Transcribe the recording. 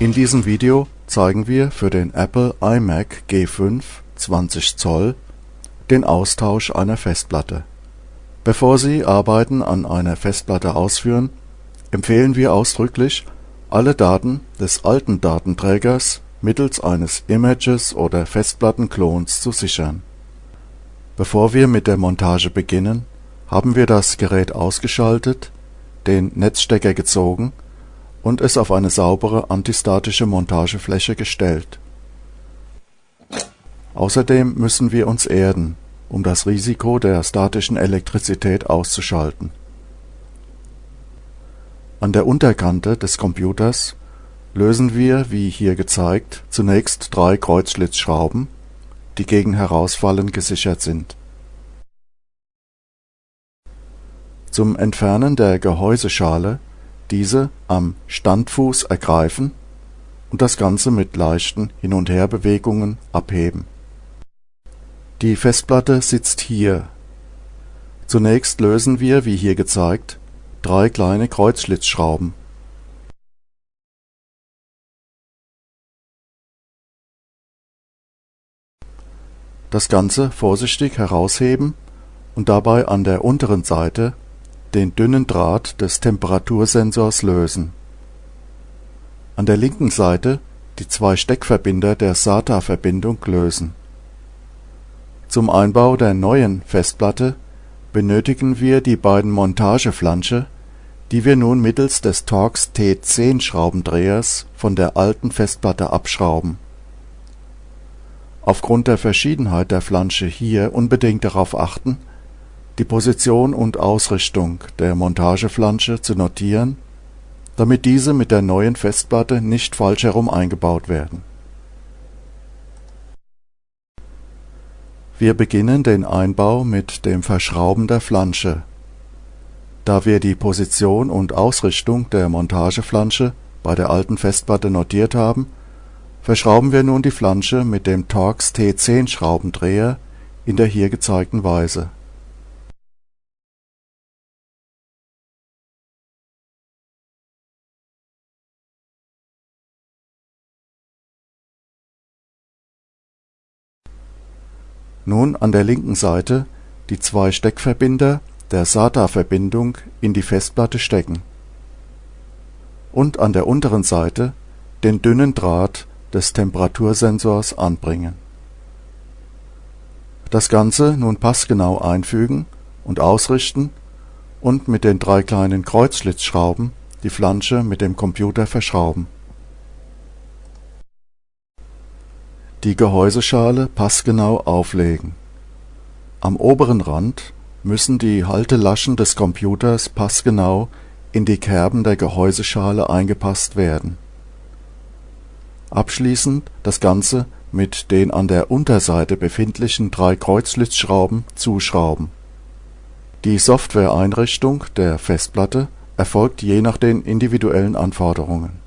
In diesem Video zeigen wir für den Apple iMac G5 20 Zoll den Austausch einer Festplatte. Bevor Sie Arbeiten an einer Festplatte ausführen, empfehlen wir ausdrücklich, alle Daten des alten Datenträgers mittels eines Images oder Festplattenklons zu sichern. Bevor wir mit der Montage beginnen, haben wir das Gerät ausgeschaltet, den Netzstecker gezogen und es auf eine saubere antistatische Montagefläche gestellt. Außerdem müssen wir uns erden, um das Risiko der statischen Elektrizität auszuschalten. An der Unterkante des Computers lösen wir, wie hier gezeigt, zunächst drei Kreuzschlitzschrauben, die gegen Herausfallen gesichert sind. Zum Entfernen der Gehäuseschale diese am Standfuß ergreifen und das Ganze mit leichten Hin und Herbewegungen abheben. Die Festplatte sitzt hier. Zunächst lösen wir, wie hier gezeigt, drei kleine Kreuzschlitzschrauben. Das Ganze vorsichtig herausheben und dabei an der unteren Seite den dünnen Draht des Temperatursensors lösen. An der linken Seite die zwei Steckverbinder der SATA-Verbindung lösen. Zum Einbau der neuen Festplatte benötigen wir die beiden Montageflansche, die wir nun mittels des Torx T10 Schraubendrehers von der alten Festplatte abschrauben. Aufgrund der Verschiedenheit der Flansche hier unbedingt darauf achten die Position und Ausrichtung der Montageflansche zu notieren, damit diese mit der neuen Festplatte nicht falsch herum eingebaut werden. Wir beginnen den Einbau mit dem Verschrauben der Flansche. Da wir die Position und Ausrichtung der Montageflansche bei der alten Festplatte notiert haben, verschrauben wir nun die Flansche mit dem Torx T10 Schraubendreher in der hier gezeigten Weise Nun an der linken Seite die zwei Steckverbinder der SATA-Verbindung in die Festplatte stecken und an der unteren Seite den dünnen Draht des Temperatursensors anbringen. Das Ganze nun passgenau einfügen und ausrichten und mit den drei kleinen Kreuzschlitzschrauben die Flansche mit dem Computer verschrauben die Gehäuseschale passgenau auflegen. Am oberen Rand müssen die Haltelaschen des Computers passgenau in die Kerben der Gehäuseschale eingepasst werden. Abschließend das Ganze mit den an der Unterseite befindlichen drei Kreuzschlitzschrauben zuschrauben. Die Softwareeinrichtung der Festplatte erfolgt je nach den individuellen Anforderungen